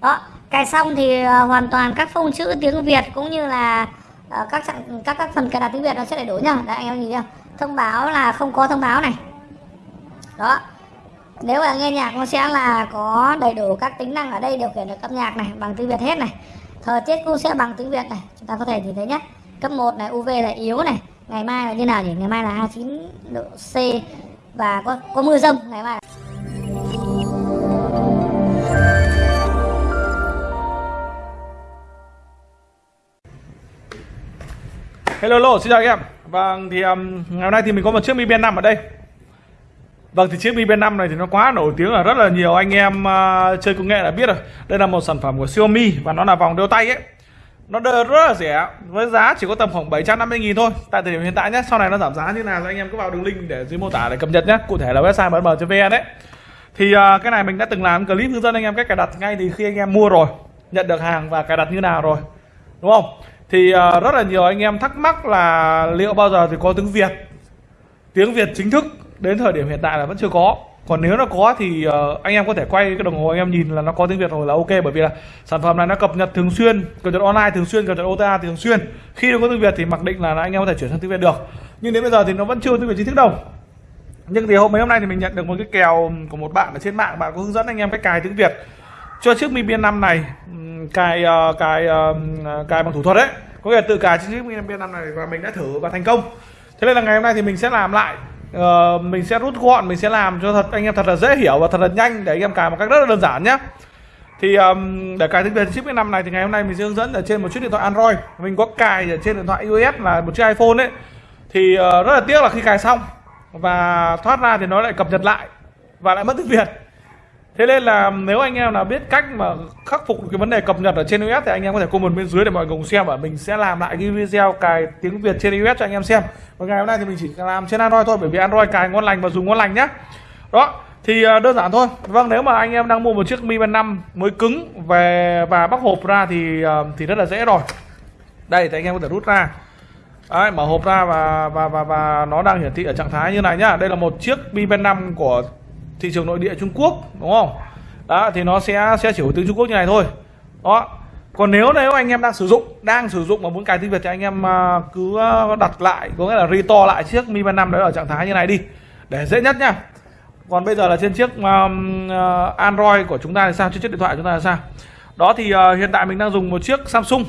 đó cài xong thì uh, hoàn toàn các phông chữ tiếng Việt cũng như là uh, các trạng, các các phần cài đặt tiếng Việt nó sẽ đầy đủ nhá. Đấy anh em nhìn chưa thông báo là không có thông báo này. Đó. Nếu mà nghe nhạc nó sẽ là có đầy đủ các tính năng ở đây điều khiển được âm nhạc này bằng tiếng Việt hết này. Thời tiết cũng sẽ bằng tiếng Việt này. Chúng ta có thể nhìn thấy nhé cấp 1 này UV là yếu này. Ngày mai là như nào nhỉ? Ngày mai là 29 độ C và có có mưa rông ngày mai Hello, hello, xin chào các em. Vâng, thì um, ngày hôm nay thì mình có một chiếc Mi Band 5 ở đây. Vâng, thì chiếc Mi Band 5 này thì nó quá nổi tiếng là rất là nhiều anh em uh, chơi công nghệ đã biết rồi. Đây là một sản phẩm của Xiaomi và nó là vòng đeo tay ấy. Nó rất là rẻ, với giá chỉ có tầm khoảng 750 000 thôi. Tại thời điểm hiện tại nhé, sau này nó giảm giá như nào thì anh em cứ vào đường link để dưới mô tả để cập nhật nhé. Cụ thể là website bm.vn đấy. Thì uh, cái này mình đã từng làm clip hướng dẫn anh em cách cài đặt ngay từ khi anh em mua rồi, nhận được hàng và cài đặt như nào rồi. Đúng không? Thì uh, rất là nhiều anh em thắc mắc là liệu bao giờ thì có tiếng Việt? Tiếng Việt chính thức đến thời điểm hiện tại là vẫn chưa có. Còn nếu nó có thì uh, anh em có thể quay cái đồng hồ anh em nhìn là nó có tiếng Việt rồi là ok bởi vì là sản phẩm này nó cập nhật thường xuyên cập nhật online thường xuyên cập nhật OTA thường xuyên. Khi nó có tiếng Việt thì mặc định là anh em có thể chuyển sang tiếng Việt được. Nhưng đến bây giờ thì nó vẫn chưa tiếng Việt chính thức đâu. Nhưng thì hôm mấy hôm nay thì mình nhận được một cái kèo của một bạn ở trên mạng bạn có hướng dẫn anh em cách cài tiếng Việt. Cho chiếc Mi Band 5 này cài uh, cài uh, cài bằng thủ thuật đấy có nghĩa là tự cài trên chiếc Mi Band 5 này và mình đã thử và thành công. Thế nên là ngày hôm nay thì mình sẽ làm lại uh, mình sẽ rút gọn mình sẽ làm cho thật anh em thật là dễ hiểu và thật là nhanh để anh em cài một cách rất là đơn giản nhé thì um, để cài tiếng Việt chiếc Mi 5 này thì ngày hôm nay mình sẽ hướng dẫn ở trên một chiếc điện thoại Android. Mình có cài ở trên điện thoại iOS là một chiếc iPhone đấy thì uh, rất là tiếc là khi cài xong và thoát ra thì nó lại cập nhật lại và lại mất tiếng Việt thế nên là nếu anh em nào biết cách mà khắc phục cái vấn đề cập nhật ở trên iOS thì anh em có thể comment bên dưới để mọi người cùng xem và mình sẽ làm lại cái video cài tiếng Việt trên iOS cho anh em xem. Và ngày hôm nay thì mình chỉ làm trên Android thôi bởi vì Android cài ngon lành và dùng ngon lành nhá. Đó thì à, đơn giản thôi. Vâng nếu mà anh em đang mua một chiếc Mi Band 5 mới cứng về và bóc hộp ra thì à, thì rất là dễ rồi. Đây thì anh em có thể rút ra. Đấy, mở hộp ra và và và và nó đang hiển thị ở trạng thái như này nhá. Đây là một chiếc Mi Band 5 của thị trường nội địa Trung Quốc đúng không? Đó thì nó sẽ sẽ chỉ hồi tiếng Trung Quốc như này thôi. Đó. Còn nếu nếu anh em đang sử dụng đang sử dụng mà muốn cài tiếng Việt thì anh em à, cứ à, đặt lại có nghĩa là restore lại chiếc Mi Band 5 đấy ở trạng thái như này đi để dễ nhất nha. còn bây giờ là trên chiếc um, Android của chúng ta thì sao? Trên chiếc điện thoại chúng ta là sao? Đó thì uh, hiện tại mình đang dùng một chiếc Samsung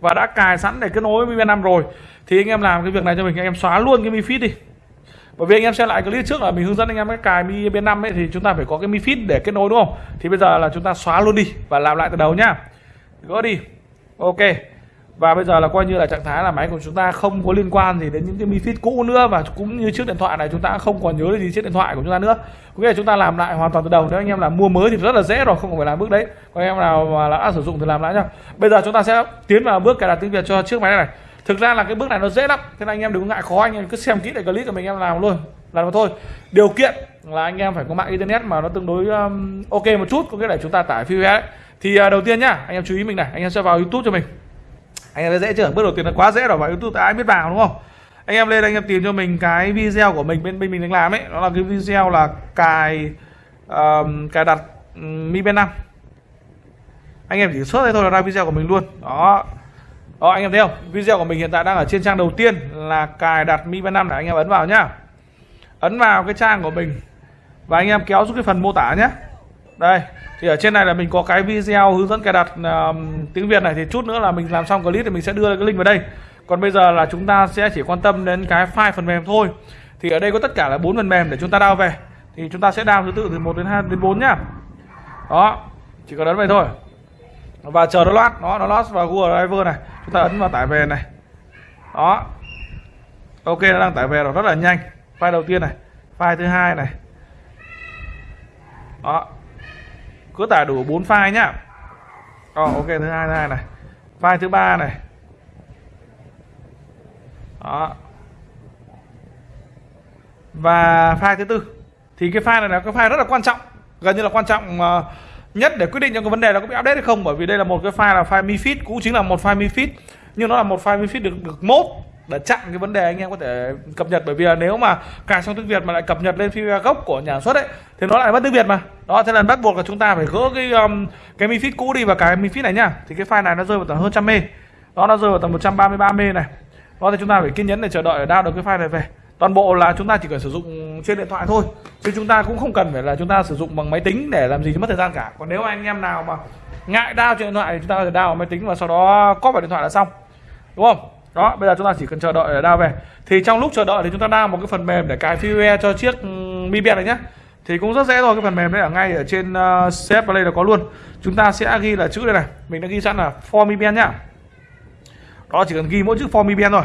và đã cài sẵn để kết nối Mi Band 5 rồi. Thì anh em làm cái việc này cho mình anh em xóa luôn cái Mi Fit đi bởi vì anh em xem lại clip trước là mình hướng dẫn anh em cái cài mi bên 5 ấy thì chúng ta phải có cái mi fit để kết nối đúng không? Thì bây giờ là chúng ta xóa luôn đi và làm lại từ đầu nhá. Gỡ đi. Ok. Và bây giờ là coi như là trạng thái là máy của chúng ta không có liên quan gì đến những cái mi fit cũ nữa và cũng như chiếc điện thoại này chúng ta không còn nhớ gì chiếc điện thoại của chúng ta nữa. Có nghĩa là chúng ta làm lại hoàn toàn từ đầu. Nếu anh em là mua mới thì rất là dễ rồi không phải làm bước đấy. Còn anh em nào mà đã sử dụng thì làm lại nhá. Bây giờ chúng ta sẽ tiến vào bước cài đặt tiếng việt cho chiếc máy này, này thực ra là cái bước này nó dễ lắm. Thế nên anh em đừng ngại khó anh em cứ xem kỹ lại clip của mình em làm luôn. Làm mà thôi. Điều kiện là anh em phải có mạng internet mà nó tương đối um, ok một chút. Có nghĩa là chúng ta tải file thì uh, đầu tiên nhá anh em chú ý mình này. Anh em sẽ vào youtube cho mình. Anh em thấy dễ chưa? Bước đầu tiên là quá dễ rồi vào youtube ai biết vào đúng không? Anh em lên anh em tìm cho mình cái video của mình bên bên mình đang làm ấy. Đó là cái video là cài um, cài đặt um, mi band 5 anh em chỉ xuất đây thôi là ra video của mình luôn. Đó đó anh em thấy không? Video của mình hiện tại đang ở trên trang đầu tiên là cài đặt Mi Band 5 để anh em ấn vào nhá. Ấn vào cái trang của mình. Và anh em kéo xuống cái phần mô tả nhé đây thì ở trên này là mình có cái video hướng dẫn cài đặt uh, tiếng Việt này. Thì chút nữa là mình làm xong clip thì mình sẽ đưa cái link vào đây. Còn bây giờ là chúng ta sẽ chỉ quan tâm đến cái file phần mềm thôi. Thì ở đây có tất cả là bốn phần mềm để chúng ta download về. Thì chúng ta sẽ download thứ tự từ 1 đến 2 đến 4 nhá. Đó chỉ cần ấn vậy thôi và chờ nó loát nó nó loát vào Google Driver này. Chúng ta ấn vào tải về này. Đó. Ok nó đang tải về rồi rất là nhanh. File đầu tiên này file thứ hai này. Đó. Cứ tải đủ 4 file nhá. Đó, ok thứ hai thứ hai này. File thứ ba này. Đó. Và file thứ tư. Thì cái file này là cái file rất là quan trọng gần như là quan trọng uh, nhất để quyết định cho cái vấn đề là có bị update hay không bởi vì đây là một cái file là file mifid cũng chính là một file mifid nhưng nó là một file mifid được được mốt để chặn cái vấn đề anh em có thể cập nhật. Bởi vì là nếu mà cài xong tiếng Việt mà lại cập nhật lên firmware gốc của nhà xuất ấy thì nó lại mất tiếng Việt mà. Đó thế là bắt buộc là chúng ta phải gỡ cái um, cái mi cũ đi và cái mi này nhá. Thì cái file này nó rơi vào tầm hơn trăm mê. Đó nó rơi vào tầm 133 mê này. Đó thì chúng ta phải kiên nhẫn để chờ đợi để download được cái file này về toàn bộ là chúng ta chỉ cần sử dụng trên điện thoại thôi chứ chúng ta cũng không cần phải là chúng ta sử dụng bằng máy tính để làm gì cho mất thời gian cả. Còn nếu anh em nào mà ngại đao trên điện thoại thì chúng ta có thể đao máy tính và sau đó copy vào điện thoại là xong. Đúng không? Đó bây giờ chúng ta chỉ cần chờ đợi để đao về. Thì trong lúc chờ đợi thì chúng ta đao một cái phần mềm để cài firmware cho chiếc Mi Band này nhé thì cũng rất dễ thôi cái phần mềm đấy ở ngay ở trên ờ, uh, CF Play là có luôn. Chúng ta sẽ ghi là chữ đây này. Mình đã ghi sẵn là for Mi Band nhá. Đó chỉ cần ghi mỗi chữ for Mi Band thôi.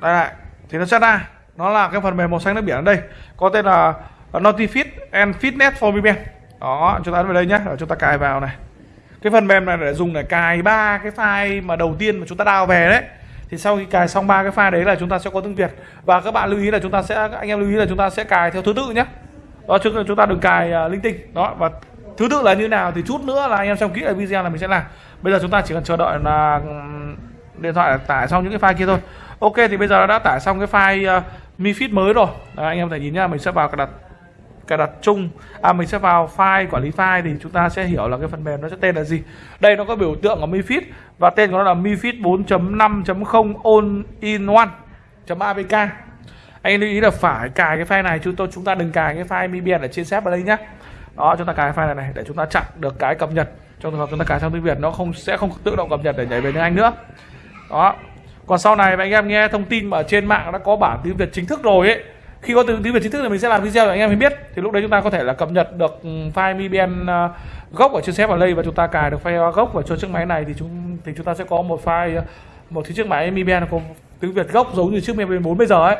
Đây này thì nó sẽ ra nó là cái phần mềm màu xanh nước biển ở đây. Có tên là Notifit and Fitness for VPN đó chúng ta ấn vào đây nhé. Rồi chúng ta cài vào này. Cái phần mềm này để dùng để cài ba cái file mà đầu tiên mà chúng ta đào về đấy. Thì sau khi cài xong ba cái file đấy là chúng ta sẽ có tiếng Việt. Và các bạn lưu ý là chúng ta sẽ anh em lưu ý là chúng ta sẽ cài theo thứ tự nhé. Đó chúng chúng ta đừng cài à, uh, linh tinh đó và thứ tự là như nào thì chút nữa là anh em xem kỹ ở video là mình sẽ làm. Bây giờ chúng ta chỉ cần chờ đợi là điện thoại tải xong những cái file kia thôi. Ok thì bây giờ đã tải xong cái file uh, mi mới rồi. Đấy, anh em có thể nhìn nhá mình sẽ vào cài đặt cài đặt chung. À mình sẽ vào file quản lý file thì chúng ta sẽ hiểu là cái phần mềm nó sẽ tên là gì. Đây nó có biểu tượng của mifid và tên của nó là mifid 4.5.0 all in one .apk anh lưu ý là phải cài cái file này chúng tôi chúng ta đừng cài cái file mibian ở trên sếp ở đây nhé đó chúng ta cài file này, này để chúng ta chặn được cái cập nhật. Trong trường hợp chúng ta cài sang tiếng việt nó không sẽ không tự động cập nhật để nhảy về tiếng anh nữa đó. Còn sau này anh em nghe thông tin mà trên mạng đã có bản tiếng việt chính thức rồi ấy khi có tiếng tiếng Việt chính thức thì mình sẽ làm video để anh em mới biết. Thì lúc đấy chúng ta có thể là cập nhật được ừ, file MIBN ờ, à, gốc ở trên xếp đây và chúng ta cài được file gốc vào cho chiếc máy này. Thì chúng thì chúng ta sẽ có một file một chiếc máy MIBN có tiếng Việt gốc giống như chiếc MIBN 4 bây giờ ấy.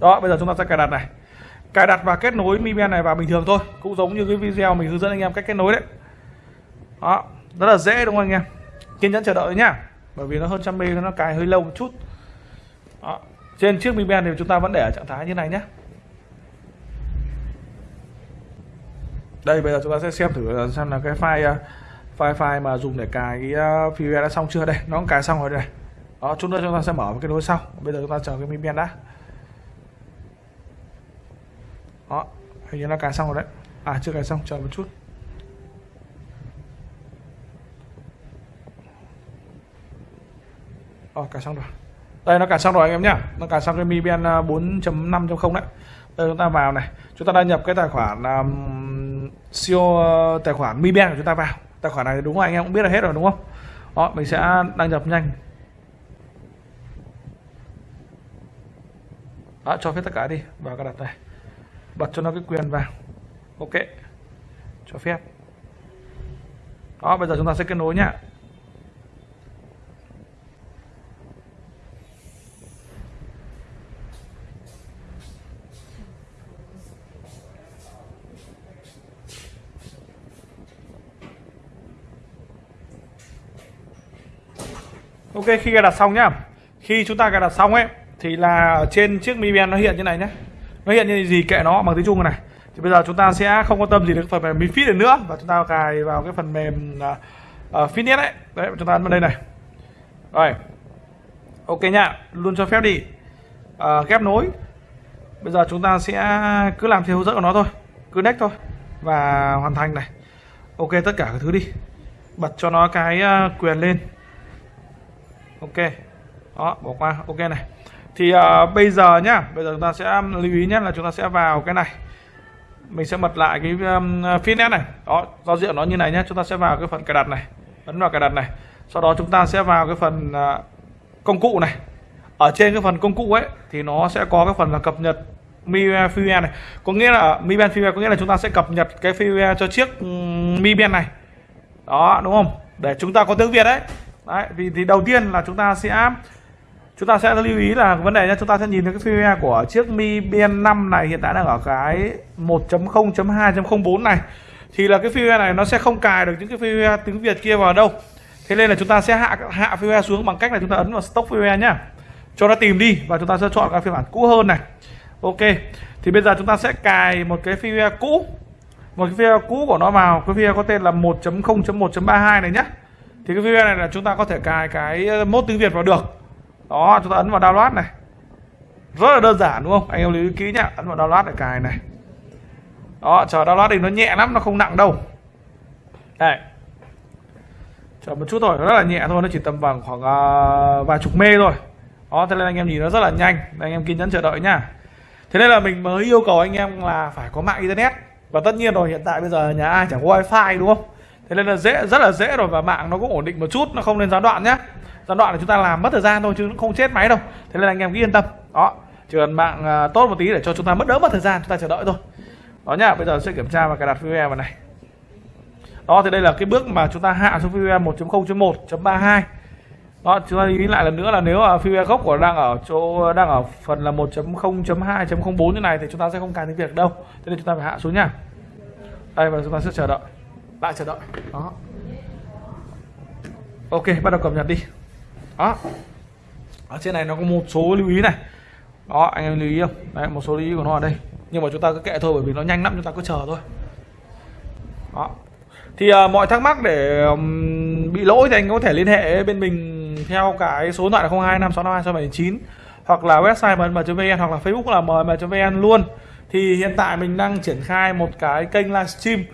Đó bây giờ chúng ta sẽ cài đặt này. Cài đặt và kết nối MIBN này vào bình thường thôi cũng giống như cái video mình hướng dẫn anh em cách kết nối đấy. Đó rất là dễ đúng không anh em? Kiên nhẫn chờ đợi nhá bởi vì nó hơn trăm mê nó cài hơi lâu một chút. Đó. Trên chiếc Mi Band thì chúng ta vẫn để ở trạng thái như này nhé. Đây, bây giờ chúng ta sẽ xem thử xem là cái file uh, file file mà dùng để cài cái uh, firmware đã xong chưa đây. Nó cũng cài xong rồi đây. Đó, chút nữa chúng ta sẽ mở cái nối sau. Bây giờ chúng ta chờ cái Mi Band đã. Đó, hình như nó cài xong rồi đấy. À chưa cài xong, chờ một chút. Rồi cài xong rồi. Đây nó cài xong rồi anh em nhá. Nó cài xong cái Mi Band 4.5.0 à, đấy. Đây chúng ta vào này. Chúng ta đăng nhập cái tài khoản um, siêu uh, tài khoản Mi Band của chúng ta vào. Tài khoản này đúng rồi anh em cũng biết là hết rồi đúng không? Đó mình sẽ đăng nhập nhanh. Đó, cho phép tất cả đi. Vào cái đặt này. Bật cho nó cái quyền vào. Ok. Cho phép. Đó bây giờ chúng ta sẽ kết nối nhá. Ok khi cài đặt xong nhá. Khi chúng ta cài đặt xong ấy Thì là trên chiếc Mi Band nó hiện như này nhé. Nó hiện như gì kệ nó bằng tiếng Trung này Thì bây giờ chúng ta sẽ không quan tâm gì đến phần mềm Mi Fit nữa Và chúng ta cài vào cái phần mềm uh, uh, Fitness ấy. Đấy chúng ta ấn vào đây này. Rồi. Ok nhá Luôn cho phép đi. Uh, Ghép nối. Bây giờ chúng ta sẽ cứ làm theo hướng dẫn của nó thôi. Cứ next thôi Và hoàn thành này. Ok tất cả các thứ đi. Bật cho nó cái uh, quyền lên ok. Đó bỏ qua. Ok này. Thì uh, bây giờ nhá bây giờ chúng ta sẽ um, lưu ý nhé là chúng ta sẽ vào cái này. Mình sẽ bật lại cái um, fitness này. Đó giao diện nó như này nhé. Chúng ta sẽ vào cái phần cài đặt này. Ấn vào cài đặt này. Sau đó chúng ta sẽ vào cái phần uh, công cụ này. Ở trên cái phần công cụ ấy thì nó sẽ có cái phần là cập nhật Mi firmware này. Có nghĩa là Mi Band firmware có nghĩa là chúng ta sẽ cập nhật cái firmware cho chiếc Mi Band này. Đó đúng không? Để chúng ta có tiếng Việt đấy đấy, vì thì đầu tiên là chúng ta sẽ, chúng ta sẽ lưu ý là vấn đề là chúng ta sẽ nhìn thấy cái firmware của chiếc Mi Band 5 này hiện tại đang ở cái 1.0.2.04 này. Thì là cái firmware này nó sẽ không cài được những cái firmware tiếng Việt kia vào đâu. Thế nên là chúng ta sẽ hạ hạ firmware xuống bằng cách là chúng ta ấn vào stop firmware nhá. Cho nó tìm đi và chúng ta sẽ chọn cái phiên bản cũ hơn này. Ok, thì bây giờ chúng ta sẽ cài một cái firmware cũ. Một cái firmware cũ của nó vào. Cái firmware có tên là 1.0.1.32 này nhé thì cái video này là chúng ta có thể cài cái ờ, mốt tiếng Việt vào được. Đó chúng ta ấn vào download này. Rất là đơn giản đúng không? Anh em lưu ý kỹ nhá. Ấn vào download để cài này. Đó chờ download thì nó nhẹ lắm nó không nặng đâu. Đây. Chờ một chút thôi nó rất là nhẹ thôi nó chỉ tầm bằng khoảng uh, vài chục mê thôi. Đó thế nên anh em nhìn nó rất là nhanh. Anh em kiên nhẫn chờ đợi nhá. Thế nên là mình mới yêu cầu anh em là phải có mạng internet. Và tất nhiên rồi hiện tại bây giờ nhà ai chẳng có wifi đúng không? Thế nên là dễ, rất là dễ rồi và mạng nó cũng ổn định một chút, nó không nên gián đoạn nhé gián đoạn là chúng ta làm mất thời gian thôi chứ không chết máy đâu. Thế nên là anh em cứ yên tâm. Đó, chỉ cần mạng à, tốt một tí để cho chúng ta mất đỡ mất thời gian, chúng ta chờ đợi thôi. Đó nhá, bây giờ sẽ kiểm tra và cài đặt firmware vào này. Đó, thì đây là cái bước mà chúng ta hạ xuống firmware 1.0.1.32 đó, chúng ta ý lại lần nữa là nếu mà firmware gốc của đang ở chỗ, đang ở phần là 1.0.2.04 như này thì chúng ta sẽ không cài tiếng Việt đâu. Thế nên chúng ta phải hạ xuống nha. Đây, và chúng ta sẽ chờ đợi lại chờ đợi. Đó. Ok bắt đầu cập nhật đi. Đó. Ở trên này nó có một số lưu ý này. Đó anh em lưu ý không? Đấy một số lưu ý của nó ở đây. Nhưng mà chúng ta cứ kệ thôi bởi vì nó nhanh lắm chúng ta cứ chờ thôi. Đó. Thì uh, mọi thắc mắc để um, bị lỗi thì anh có thể liên hệ bên mình theo cái số điện thoại là 025652 hoặc là website mm.vn hoặc là facebook là mm.vn luôn. Thì hiện tại mình đang triển khai một cái kênh livestream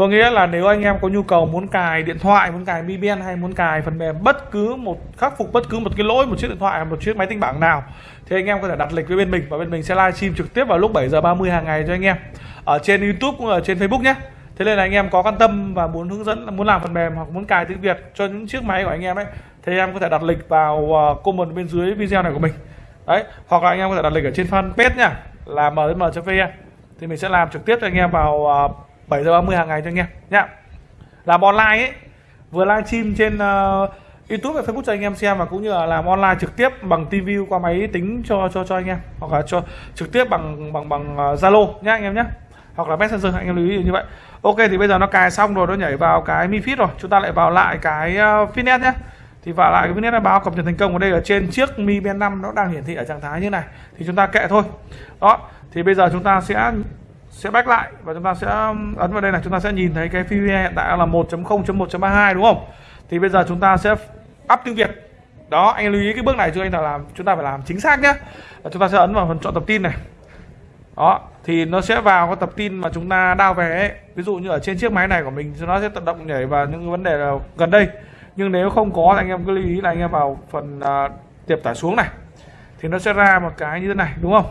có nghĩa là nếu anh em có nhu cầu muốn cài điện thoại, muốn cài mi band hay muốn cài phần mềm bất cứ một, khắc phục bất cứ một cái lỗi, một chiếc điện thoại một chiếc máy tính bảng nào, thì anh em có thể đặt lịch với bên mình và bên mình sẽ livestream trực tiếp vào lúc 7 giờ 30 hàng ngày cho anh em ở trên YouTube cũng ở trên Facebook nhé. Thế nên là anh em có quan tâm và muốn hướng dẫn, muốn làm phần mềm hoặc muốn cài tiếng Việt cho những chiếc máy của anh em ấy, thì anh em có thể đặt lịch vào ờ, comment bên dưới video này của mình. Đấy, hoặc là anh em có thể đặt lịch ở trên fanpage nhá, là mm.vn thì mình sẽ làm trực tiếp cho anh em vào ờ, 7 giờ 30 hàng ngày cho anh em nhá. Làm online ấy vừa livestream trên uh, YouTube và Facebook cho anh em xem và cũng như là làm online trực tiếp bằng TV qua máy tính cho cho cho anh em hoặc là cho trực tiếp bằng bằng bằng ờ, Zalo uh, nhá anh em nhé hoặc là Messenger anh em lưu ý như vậy. Ok thì bây giờ nó cài xong rồi nó nhảy vào cái Mi Fit rồi. Chúng ta lại vào lại cái ờ, uh, Fitness nhé thì vào lại cái Fitness nó báo cập nhật thành công. Ở đây ở trên chiếc Mi Band 5 nó đang hiển thị ở trạng thái như này. Thì chúng ta kệ thôi. Đó thì bây giờ chúng ta sẽ sẽ back lại và chúng ta sẽ um, ấn vào đây này chúng ta sẽ nhìn thấy cái PVE hiện tại là 1.0.1.32 đúng không? Thì bây giờ chúng ta sẽ up tiếng Việt. Đó anh lưu ý cái bước này cho anh là làm chúng ta phải làm chính xác nhé. Và chúng ta sẽ ấn vào phần chọn tập tin này. Đó thì nó sẽ vào cái tập tin mà chúng ta đao về ấy. ví dụ như ở trên chiếc máy này của mình nó sẽ tự động nhảy vào những vấn đề là gần đây. Nhưng nếu không có thì anh em cứ lưu ý là anh em vào phần uh, tiệp tải xuống này. Thì nó sẽ ra một cái như thế này đúng không?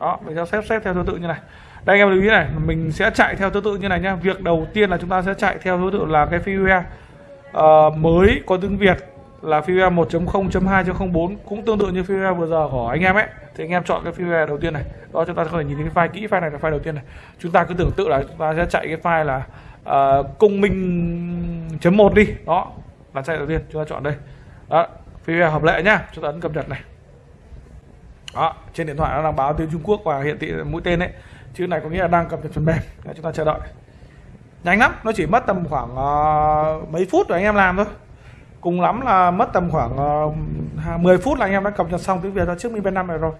Đó mình sẽ xếp xếp theo thứ tự như này đây anh em lưu ý này mình sẽ chạy theo thứ tự như này nhá. Việc đầu tiên là chúng ta sẽ chạy theo thứ tự là cái firmware uh, ờ, mới có tiếng Việt là firmware 1.0.2.04 cũng tương tự như firmware vừa giờ của anh em ấy. Thì anh em chọn cái firmware đầu tiên này. Đó chúng ta có thể nhìn thấy cái file kỹ file này là file đầu tiên này. Chúng ta cứ tưởng tượng là chúng ta sẽ chạy cái file là uh, công minh chấm một đi. Đó là chạy đầu tiên chúng ta chọn đây. Đó firmware hợp lệ nhá. Chúng ta ấn cập nhật này đó trên điện thoại nó đang báo tiếng Trung Quốc và hiện thị mũi tên đấy chữ này có nghĩa là đang cập nhật phần mềm. Đấy, chúng ta chờ đợi. Nhanh lắm nó chỉ mất tầm khoảng uh, mấy phút rồi anh em làm thôi. Cùng lắm là mất tầm khoảng ờ, uh, 10 phút là anh em đã cập nhật xong tiếng Việt ra trước Mi Band 5 này rồi.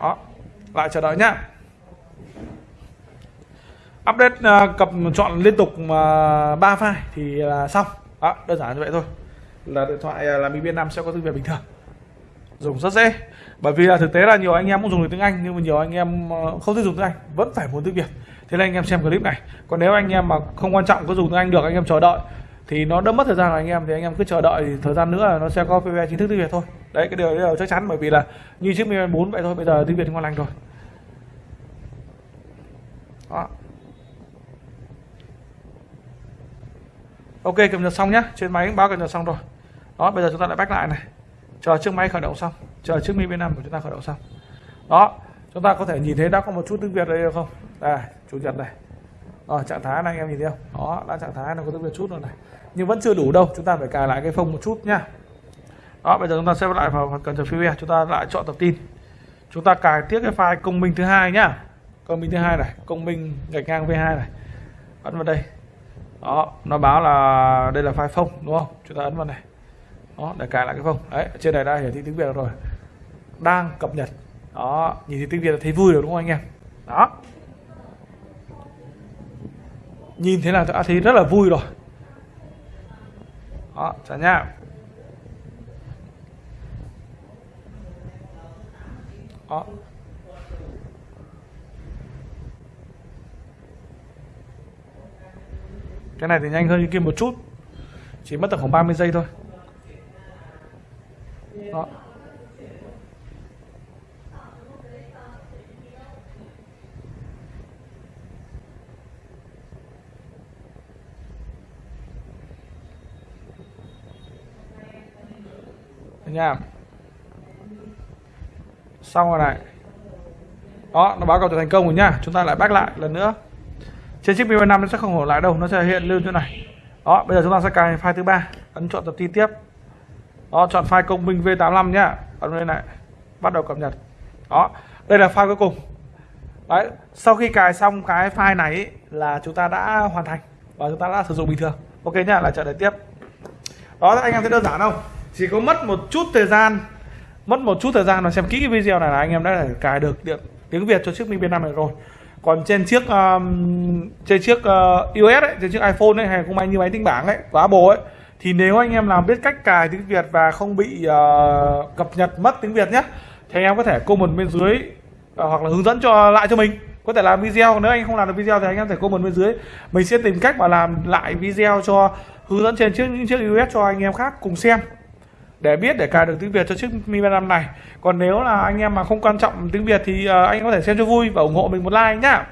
Đó lại chờ đợi nhá. Update uh, cập chọn liên tục uh, 3 file thì là xong. Đó đơn giản như vậy thôi là điện thoại à, là Mi Band 5 sẽ có tiếng Việt bình thường. Dùng rất dễ. Bởi vì là thực tế là nhiều anh em cũng dùng được tiếng Anh, nhưng mà nhiều anh em ờ, không thích dùng tiếng Anh, vẫn phải muốn tiếng Việt. Thế nên anh em xem clip này. Còn nếu anh em mà không quan trọng có dùng tiếng Anh được, anh em chờ đợi, thì nó đỡ mất thời gian của anh em. Thì anh em cứ chờ đợi, thì thời gian nữa là nó sẽ có PV chính thức tiếng Việt thôi. Đấy, cái điều đấy là chắc chắn, bởi vì là như chiếc Mi 4 vậy thôi, bây giờ tiếng Việt ngon lành rồi. Đó. Ok, cập nhật xong nhá. Trên máy báo cập nhật xong rồi đó, bây giờ chúng ta lại back lại này. Chờ chiếc máy khởi động xong. Chờ chiếc Mi V5 của chúng ta khởi động xong. Đó, chúng ta có thể nhìn thấy đã có một chút tiếng Việt đây không? Đây, chủ nhật này. Rồi trạng thái này anh em nhìn thấy không? Đó, đã trạng thái nó có tiếng Việt chút rồi này. Nhưng vẫn chưa đủ đâu, chúng ta phải cài lại cái phông một chút nhá đó, bây giờ chúng ta sẽ lại vào phần cần chờ firmware chúng ta lại chọn tập tin. Chúng ta cài tiếp cái file công minh thứ hai nhá. Công minh thứ hai này, công minh gạch ngang V2 này. Ấn vào đây. Đó, nó báo là đây là file phông, đúng không? Chúng ta ấn vào này đó để cài lại cái phông đấy, trên này đã hiển thị tiếng việt rồi. Đang cập nhật. Đó, nhìn thấy tiếng việt là thấy vui rồi đúng không anh em? Đó. Nhìn thế là đã thấy rất là vui rồi. Đó, chào nha đó. Cái này thì nhanh hơn như kia một chút. Chỉ mất tầm khoảng 30 giây thôi đó. Nha. Xong rồi này. Đó nó báo cáo thành công rồi nha, chúng ta lại back lại lần nữa. Trên chiếc Mi5 nó sẽ không hổ lại đâu nó sẽ hiện lưu chỗ này. Đó bây giờ chúng ta sẽ cài file thứ ba ấn chọn tập tin tiếp đó chọn file công minh V85 nhá. Ấn lên này. Bắt đầu cập nhật. Đó đây là file cuối cùng. Đấy sau khi cài xong cái file này ý, là chúng ta đã hoàn thành và chúng ta đã sử dụng bình thường. Ok nhá lại trở lại tiếp. Đó anh em thấy đơn giản không? Chỉ có mất một chút thời gian mất một chút thời gian mà xem kỹ cái video này là anh em đã thể cài được điện tiếng Việt cho chiếc Mi B5 này rồi. Còn trên chiếc um, trên chiếc uh, iOS ấy, trên chiếc iPhone ấy hay không may như máy tính bảng ấy của Apple ấy thì nếu anh em làm biết cách cài tiếng Việt và không bị uh, cập nhật mất tiếng Việt nhé thì anh em có thể comment bên dưới uh, hoặc là hướng dẫn cho lại cho mình có thể làm video nếu anh không làm được video thì anh em thể comment bên dưới mình sẽ tìm cách mà làm lại video cho hướng dẫn trên chiếc những chiếc US cho anh em khác cùng xem để biết để cài được tiếng Việt cho chiếc Mi Band 5 này. Còn nếu là anh em mà không quan trọng tiếng Việt thì uh, anh có thể xem cho vui và ủng hộ mình một like nhá.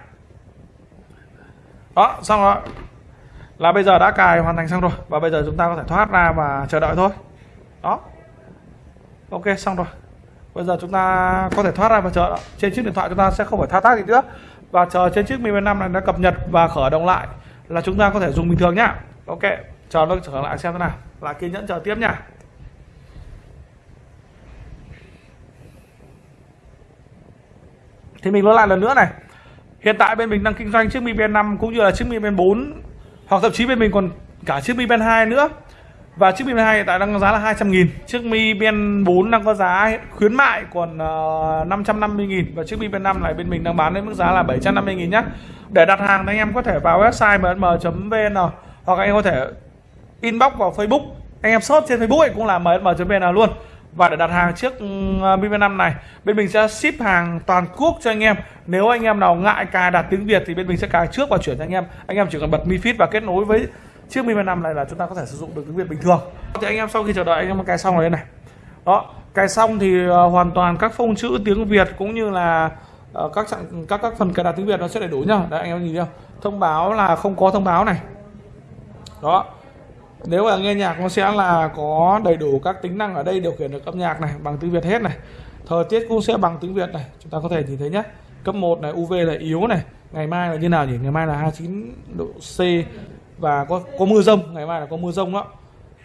Đó, xong rồi. Là bây giờ đã cài hoàn thành xong rồi và bây giờ chúng ta có thể thoát ra và chờ đợi thôi. Đó. Ok, xong rồi. Bây giờ chúng ta có thể thoát ra và chờ đợi. Trên chiếc điện thoại chúng ta sẽ không phải thao tác gì nữa và chờ trên chiếc Mi Band 5 này đã cập nhật và khởi động lại là chúng ta có thể dùng bình thường nhá. Ok, chờ nó trở lại xem thế nào. Là kiên nhẫn chờ tiếp nhá. thì mình nói lại lần nữa này hiện tại bên mình đang kinh doanh chiếc Mi Band 5 cũng như là chiếc Mi Band 4 hoặc thậm chí bên mình còn cả chiếc Mi Band 2 nữa. Và chiếc Mi Band 2 hiện tại đang có giá là 200 nghìn. Chiếc Mi Band 4 đang có giá khuyến mại còn ờ, uh, 550 nghìn. Và chiếc Mi Band 5 này bên mình đang bán đến mức giá là 750 nghìn nhé để đặt hàng thì anh em có thể vào website msm.vn hoặc anh em có thể inbox vào Facebook. Anh em search trên Facebook ấy cũng là msm.vn luôn và để đặt hàng chiếc Mi Band 5 này bên mình sẽ ship hàng toàn quốc cho anh em. Nếu anh em nào ngại cài đặt tiếng Việt thì bên mình sẽ cài trước và chuyển cho anh em. Anh em chỉ cần bật Mi Fit và kết nối với chiếc Mi Band 5 này là chúng ta có thể sử dụng được tiếng Việt bình thường. Thì anh em sau khi chờ đợi anh em cài xong rồi đây này. Đó cài xong thì uh, hoàn toàn các phông chữ tiếng Việt cũng như là uh, các trạng các các phần cài đặt tiếng Việt nó sẽ đầy đủ nhá. Đấy anh em nhìn thấy không? Thông báo là không có thông báo này. Đó nếu mà nghe nhạc nó sẽ là có đầy đủ các tính năng ở đây điều khiển được âm nhạc này bằng tiếng Việt hết này. Thời tiết cũng sẽ bằng tiếng Việt này chúng ta có thể nhìn thấy nhé cấp 1 này UV là yếu này ngày mai là như nào nhỉ? Ngày mai là 29 độ C và có có mưa rông ngày mai là có mưa rông đó.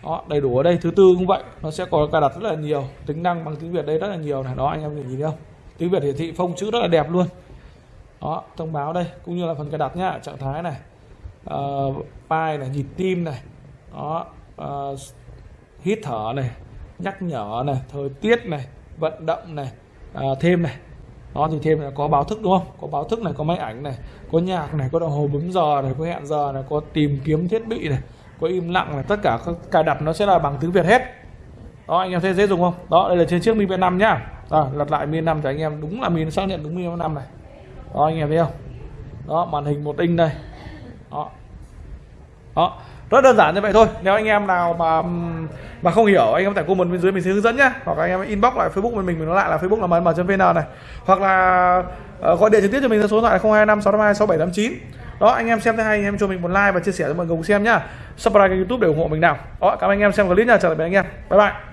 Đó đầy đủ ở đây. Thứ tư cũng vậy nó sẽ có cài đặt rất là nhiều tính năng bằng tiếng Việt đây rất là nhiều này. Đó anh em nhìn thấy không? Tiếng Việt hiển thị phông chữ rất là đẹp luôn. Đó thông báo đây cũng như là phần cài đặt nhá trạng thái này. Uh, file này nhịp tim này đó uh, hít thở này nhắc nhở này thời tiết này vận động này uh, thêm này. Đó thì thêm là có báo thức đúng không? Có báo thức này có máy ảnh này có nhạc này có đồng hồ bấm giờ này có hẹn giờ này có tìm kiếm thiết bị này có im lặng này. Tất cả các cài đặt nó sẽ là bằng tiếng việt hết. Đó anh em thấy dễ dùng không? Đó đây là trên chiếc mi band 5 nhá. Rồi lật lại mi 5 cho anh em. Đúng là mi xác nhận đúng mi 5 này. Đó anh em thấy không? Đó màn hình một inch đây. Đó. Đó rất đơn giản như vậy thôi. Nếu anh em nào mà mà không hiểu anh em tải comment bên dưới mình sẽ hướng dẫn nhé hoặc anh em inbox lại facebook của mình mình nói lại là facebook là mm vn này. Hoặc là uh, gọi điện trực tiếp cho mình số điện thoại 025 652 6789 đó anh em xem thấy hay anh em cho mình một like và chia sẻ cho mọi người cùng xem nhá. Subscribe kênh youtube để ủng hộ mình nào. Đó cảm ơn anh em xem clip nha chào tạm biệt anh em. Bye bye.